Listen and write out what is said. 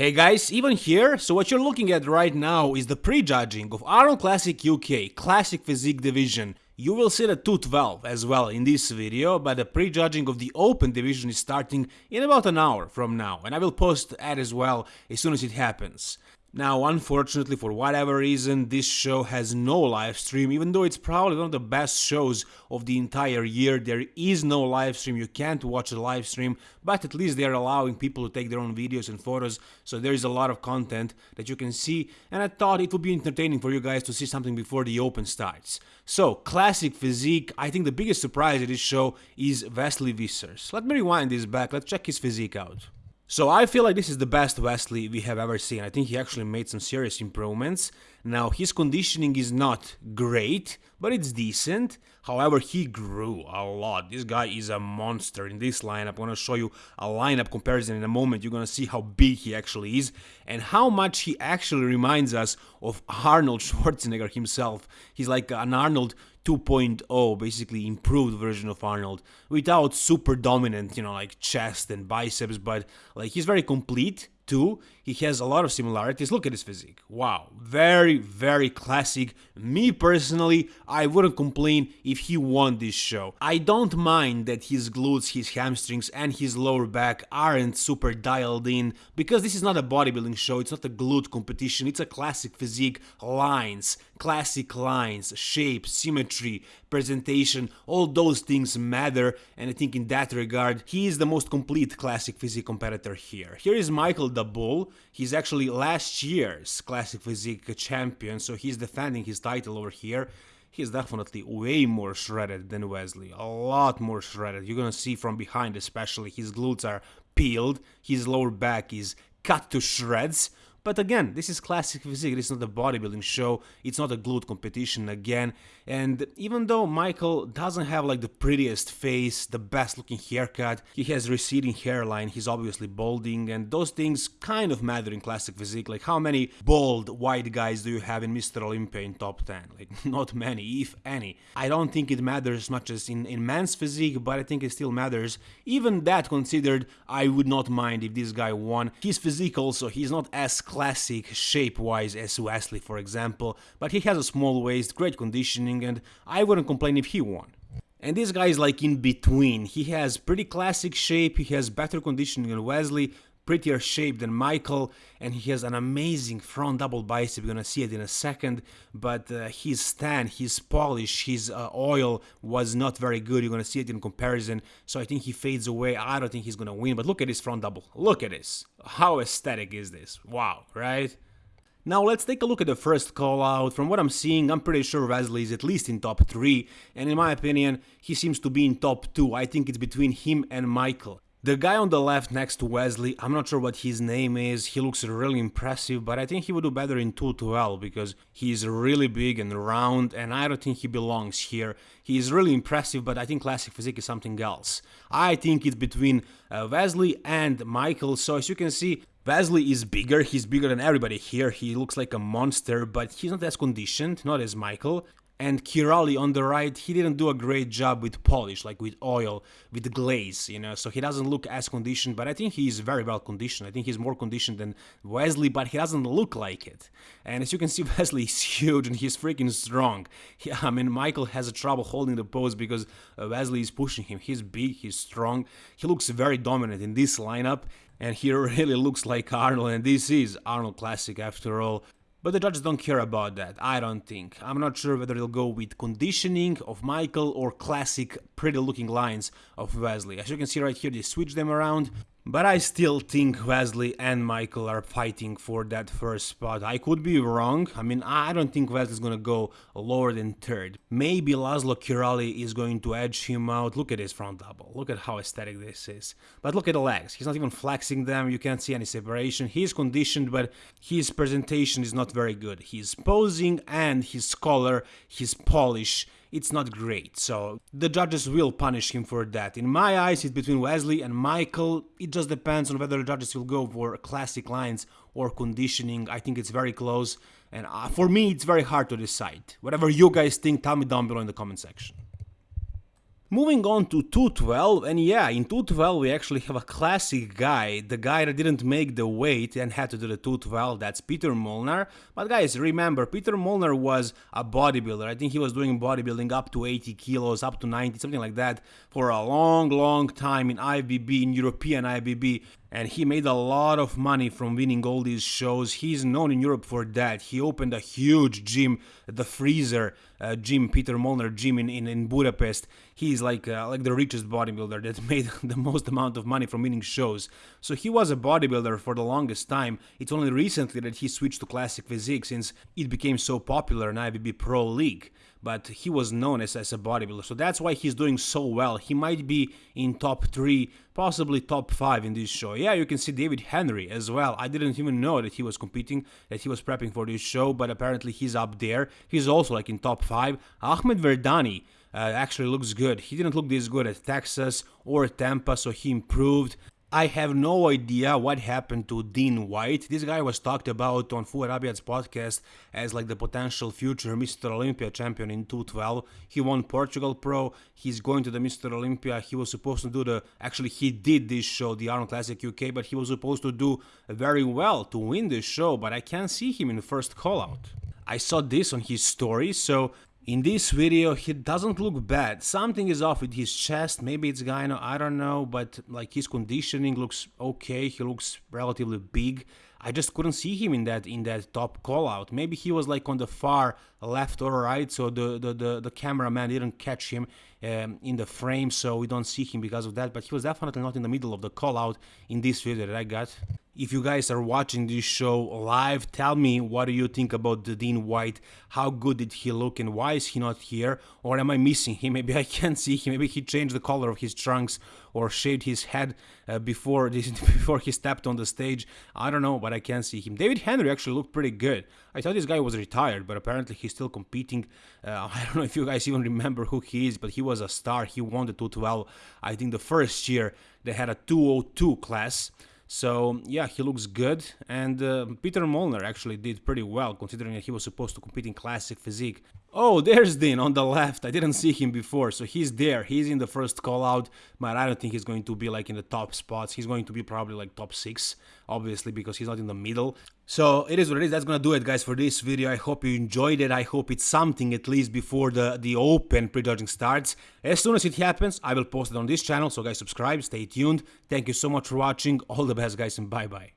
Hey guys, even here, so what you're looking at right now is the prejudging of Arnold Classic UK Classic Physique Division. You will see the 212 as well in this video, but the prejudging of the Open Division is starting in about an hour from now, and I will post that as well as soon as it happens. Now, unfortunately, for whatever reason, this show has no live stream, even though it's probably one of the best shows of the entire year. There is no live stream, you can't watch the live stream, but at least they're allowing people to take their own videos and photos, so there is a lot of content that you can see, and I thought it would be entertaining for you guys to see something before the Open starts. So, classic physique, I think the biggest surprise at this show is Wesley Vissers. Let me rewind this back, let's check his physique out. So I feel like this is the best Wesley we have ever seen. I think he actually made some serious improvements. Now his conditioning is not great, but it's decent. However, he grew a lot. This guy is a monster in this lineup. I'm gonna show you a lineup comparison in a moment. You're gonna see how big he actually is and how much he actually reminds us of Arnold Schwarzenegger himself. He's like an Arnold 2.0 basically improved version of Arnold without super dominant you know like chest and biceps but like he's very complete he has a lot of similarities. Look at his physique. Wow. Very very classic. Me personally i wouldn't complain if he won this show. I don't mind that his glutes his hamstrings and his lower back aren't super dialed in because this is not a bodybuilding show. It's not a glute competition. It's a classic physique. Lines classic lines shape symmetry presentation all those things matter. And i think in that regard he is the most complete classic physique competitor here. Here is michael the bull He's actually last year's Classic Physique champion, so he's defending his title over here. He's definitely way more shredded than Wesley, a lot more shredded. You're gonna see from behind especially, his glutes are peeled, his lower back is cut to shreds, but again, this is classic physique, it's not a bodybuilding show, it's not a glute competition again. And even though Michael doesn't have like the prettiest face, the best looking haircut, he has receding hairline, he's obviously balding, and those things kind of matter in classic physique. Like how many bald white guys do you have in Mr. Olympia in top 10? Like not many, if any. I don't think it matters as much as in, in men's physique, but I think it still matters. Even that considered, I would not mind if this guy won. His physique also, he's not as classic shape-wise as Wesley, for example, but he has a small waist, great conditioning, and I wouldn't complain if he won. And this guy is like in between. He has pretty classic shape, he has better conditioning than Wesley, prettier shape than Michael, and he has an amazing front double bicep. You're gonna see it in a second, but uh, his stand, his polish, his uh, oil was not very good. You're gonna see it in comparison. So I think he fades away. I don't think he's gonna win, but look at his front double. Look at this. How aesthetic is this? Wow, right? Now let's take a look at the first call out. From what I'm seeing, I'm pretty sure Wesley is at least in top 3, and in my opinion, he seems to be in top 2. I think it's between him and Michael. The guy on the left next to Wesley, I'm not sure what his name is, he looks really impressive, but I think he would do better in 212 because he's really big and round and I don't think he belongs here. He is really impressive, but I think Classic Physique is something else. I think it's between uh, Wesley and Michael, so as you can see, Wesley is bigger, he's bigger than everybody here, he looks like a monster, but he's not as conditioned, not as Michael and Kiraly on the right, he didn't do a great job with polish, like with oil, with glaze, you know, so he doesn't look as conditioned, but I think he is very well conditioned. I think he's more conditioned than Wesley, but he doesn't look like it. And as you can see, Wesley is huge and he's freaking strong. He, I mean, Michael has a trouble holding the pose because uh, Wesley is pushing him. He's big, he's strong, he looks very dominant in this lineup, and he really looks like Arnold, and this is Arnold Classic after all. But the judges don't care about that, I don't think. I'm not sure whether they'll go with conditioning of Michael or classic pretty looking lines of Wesley. As you can see right here, they switch them around. But I still think Wesley and Michael are fighting for that first spot. I could be wrong. I mean, I don't think Wesley's gonna go lower than third. Maybe Laszlo Kiraly is going to edge him out. Look at his front double. Look at how aesthetic this is. But look at the legs. He's not even flexing them. You can't see any separation. He's conditioned, but his presentation is not very good. He's posing and his color, his polish it's not great, so the judges will punish him for that. In my eyes, it's between Wesley and Michael. It just depends on whether the judges will go for classic lines or conditioning. I think it's very close, and uh, for me, it's very hard to decide. Whatever you guys think, tell me down below in the comment section. Moving on to 212, and yeah, in 212 we actually have a classic guy, the guy that didn't make the weight and had to do the 212, that's Peter Molnar. But guys, remember, Peter Molnar was a bodybuilder. I think he was doing bodybuilding up to 80 kilos, up to 90, something like that, for a long, long time in IBB, in European IFBB and he made a lot of money from winning all these shows. He's known in Europe for that. He opened a huge gym, the Freezer uh, gym, Peter Molnar gym in, in, in Budapest. He's like uh, like the richest bodybuilder that made the most amount of money from winning shows. So he was a bodybuilder for the longest time. It's only recently that he switched to classic physique since it became so popular in IFBB Pro League but he was known as, as a bodybuilder. So that's why he's doing so well. He might be in top three, possibly top five in this show. Yeah, you can see David Henry as well. I didn't even know that he was competing, that he was prepping for this show, but apparently he's up there. He's also like in top five. Ahmed Verdani. Uh, actually looks good. He didn't look this good at Texas or Tampa, so he improved. I have no idea what happened to Dean White. This guy was talked about on Fouad Abiad's podcast as like the potential future Mr. Olympia champion in 212. He won Portugal Pro. He's going to the Mr. Olympia. He was supposed to do the actually he did this show, the Arnold Classic UK, but he was supposed to do very well to win this show, but I can't see him in the first call out. I saw this on his story, so in this video, he doesn't look bad. Something is off with his chest. Maybe it's gyno, I don't know. But like his conditioning looks okay. He looks relatively big. I just couldn't see him in that in that top call out. Maybe he was like on the far left or right, so the the the, the cameraman didn't catch him um, in the frame, so we don't see him because of that. But he was definitely not in the middle of the call out in this video that I got. If you guys are watching this show live, tell me what do you think about the Dean White? How good did he look and why is he not here? Or am I missing him? Maybe I can't see him. Maybe he changed the color of his trunks or shaved his head uh, before this, before he stepped on the stage. I don't know, but I can't see him. David Henry actually looked pretty good. I thought this guy was retired, but apparently he's still competing. Uh, I don't know if you guys even remember who he is, but he was a star. He won the 212. I think the first year they had a 202 class. So yeah, he looks good, and uh, Peter Molnar actually did pretty well considering that he was supposed to compete in classic physique. Oh, there's Dean on the left. I didn't see him before, so he's there. He's in the first call out, but I don't think he's going to be like in the top spots. He's going to be probably like top six, obviously, because he's not in the middle. So it is what it is. That's gonna do it, guys, for this video. I hope you enjoyed it. I hope it's something at least before the the open prejudging starts. As soon as it happens, I will post it on this channel. So guys, subscribe, stay tuned. Thank you so much for watching. All the best, guys, and bye bye.